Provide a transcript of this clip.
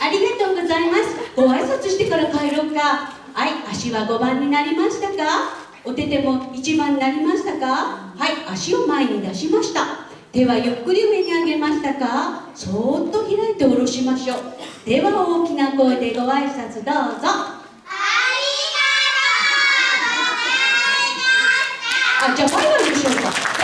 ありがとうございます。ご挨拶してから帰ろうか。はい足は5番になりましたか？お手手も1番になりましたか？はい足を前に出しました。手はゆっくり上に上げましたか？そーっと開いて下ろしましょう。では大きな声でご挨拶どうぞ。あじゃあバイバイでしょうか